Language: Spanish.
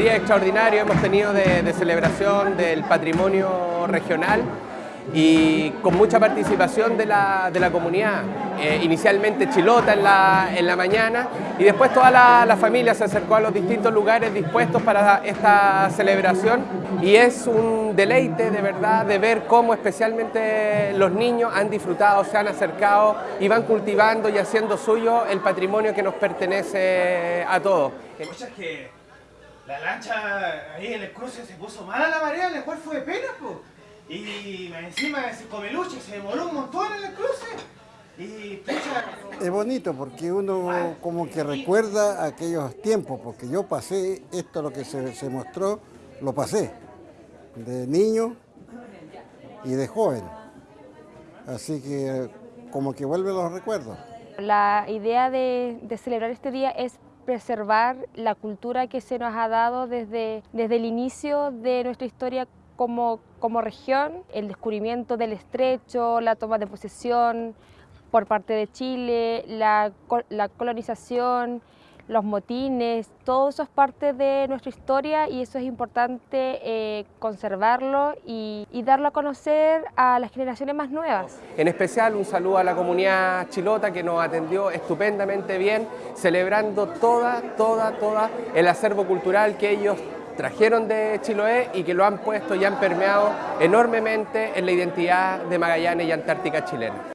día extraordinario hemos tenido de, celebración del patrimonio regional y con mucha participación de la, comunidad. Eh, inicialmente Chilota en la, en la, mañana y después toda la, familia se acercó a los distintos lugares dispuestos para esta celebración y es un deleite de verdad de ver cómo especialmente los niños han disfrutado, se han acercado y van cultivando y haciendo suyo el patrimonio que nos pertenece a todos. La lancha ahí en el cruce se puso mala la marea, la cual fue de pena, po. Y encima ese comeluche se demoró un montón en el cruce. Y Es bonito porque uno como que recuerda aquellos tiempos, porque yo pasé esto lo que se, se mostró, lo pasé, de niño y de joven. Así que como que vuelven los recuerdos. La idea de, de celebrar este día es preservar la cultura que se nos ha dado desde, desde el inicio de nuestra historia como, como región, el descubrimiento del estrecho, la toma de posesión por parte de Chile, la, la colonización, los motines, todo eso es parte de nuestra historia y eso es importante eh, conservarlo y, darlo a conocer a las generaciones más nuevas. En especial un saludo a la comunidad chilota que nos atendió estupendamente bien, celebrando toda, toda, toda el acervo cultural que ellos trajeron de Chiloé y que lo han puesto y han permeado enormemente en la identidad de Magallanes y Antártica chilena.